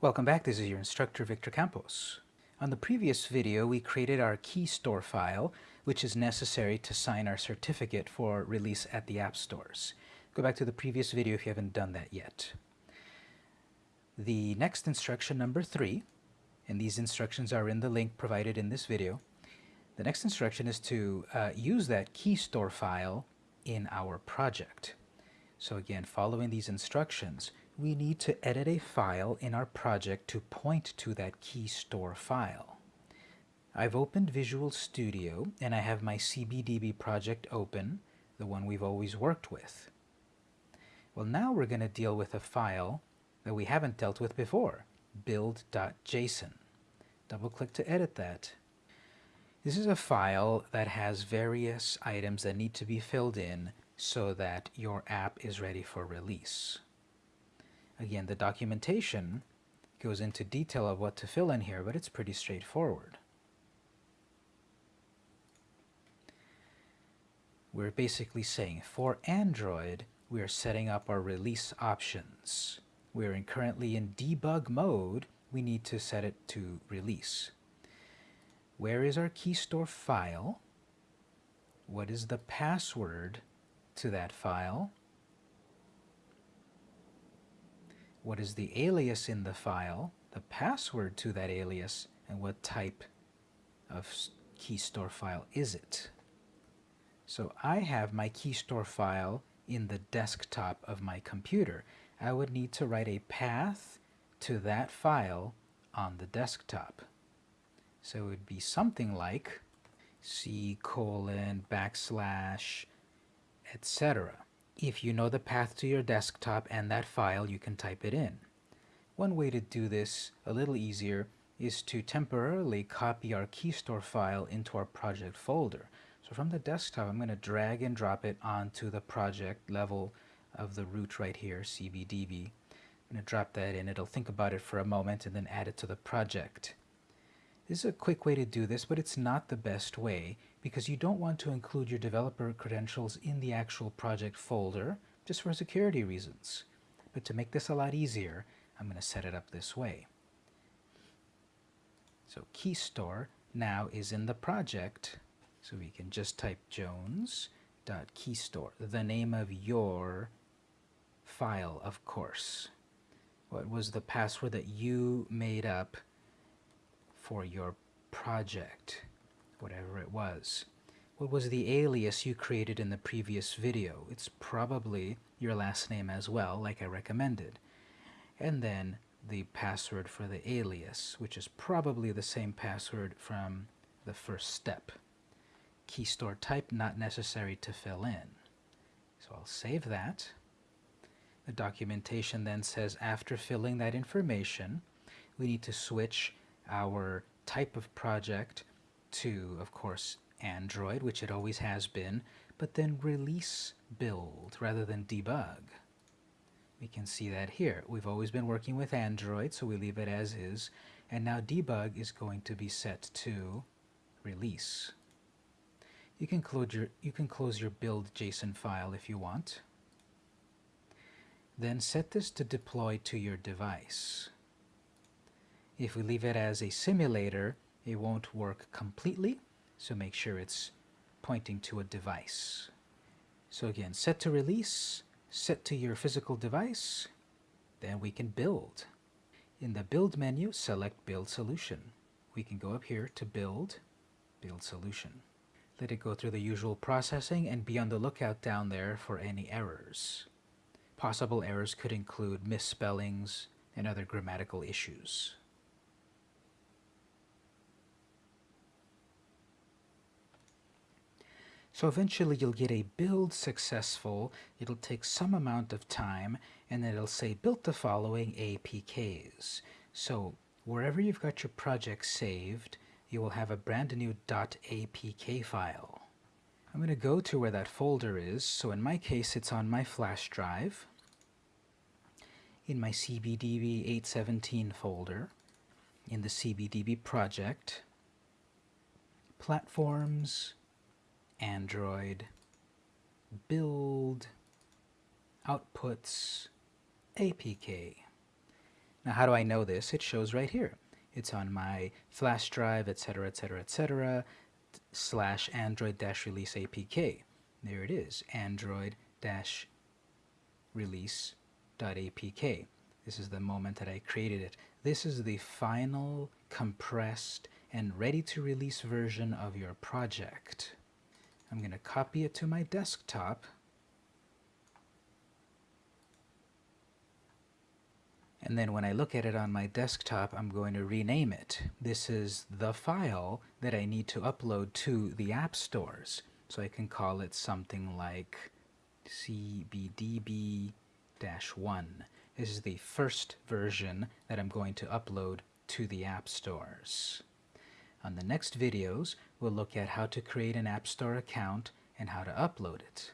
Welcome back, this is your instructor Victor Campos. On the previous video we created our key store file which is necessary to sign our certificate for release at the app stores. Go back to the previous video if you haven't done that yet. The next instruction number three, and these instructions are in the link provided in this video, the next instruction is to uh, use that key store file in our project. So again, following these instructions, we need to edit a file in our project to point to that key store file. I've opened Visual Studio and I have my CBDB project open, the one we've always worked with. Well now we're going to deal with a file that we haven't dealt with before, build.json. Double click to edit that. This is a file that has various items that need to be filled in so that your app is ready for release. Again, the documentation goes into detail of what to fill in here, but it's pretty straightforward. We're basically saying for Android, we are setting up our release options. We're in currently in debug mode, we need to set it to release. Where is our key store file? What is the password to that file? What is the alias in the file, the password to that alias, and what type of key store file is it. So I have my key store file in the desktop of my computer. I would need to write a path to that file on the desktop. So it would be something like c colon backslash etc. If you know the path to your desktop and that file, you can type it in. One way to do this a little easier is to temporarily copy our keystore file into our project folder. So from the desktop, I'm going to drag and drop it onto the project level of the root right here, cbdb. I'm going to drop that in. It'll think about it for a moment and then add it to the project. This is a quick way to do this, but it's not the best way because you don't want to include your developer credentials in the actual project folder just for security reasons. But to make this a lot easier, I'm going to set it up this way. So key store now is in the project, so we can just type jones.keystore, the name of your file, of course. What was the password that you made up for your project, whatever it was. What was the alias you created in the previous video? It's probably your last name as well, like I recommended. And then the password for the alias, which is probably the same password from the first step. Key store type not necessary to fill in. So I'll save that. The documentation then says after filling that information, we need to switch our type of project to, of course, Android, which it always has been, but then release build rather than debug. We can see that here. We've always been working with Android, so we leave it as is, and now debug is going to be set to release. You can close your, you can close your build JSON file if you want. Then set this to deploy to your device. If we leave it as a simulator, it won't work completely, so make sure it's pointing to a device. So again, set to release, set to your physical device, then we can build. In the Build menu, select Build Solution. We can go up here to Build, Build Solution. Let it go through the usual processing and be on the lookout down there for any errors. Possible errors could include misspellings and other grammatical issues. So eventually you'll get a build successful, it'll take some amount of time, and it'll say built the following APKs. So wherever you've got your project saved, you will have a brand new .apk file. I'm going to go to where that folder is, so in my case it's on my flash drive, in my CBDB 817 folder, in the CBDB project, platforms, Android, build, outputs, APK. Now how do I know this? It shows right here. It's on my flash drive, etc., etc., etc., slash android dash release APK. There it is, android dash release dot APK. This is the moment that I created it. This is the final compressed and ready to release version of your project. I'm going to copy it to my desktop and then when I look at it on my desktop I'm going to rename it. This is the file that I need to upload to the app stores so I can call it something like cbdb-1. This is the first version that I'm going to upload to the app stores. On the next videos, we'll look at how to create an App Store account and how to upload it.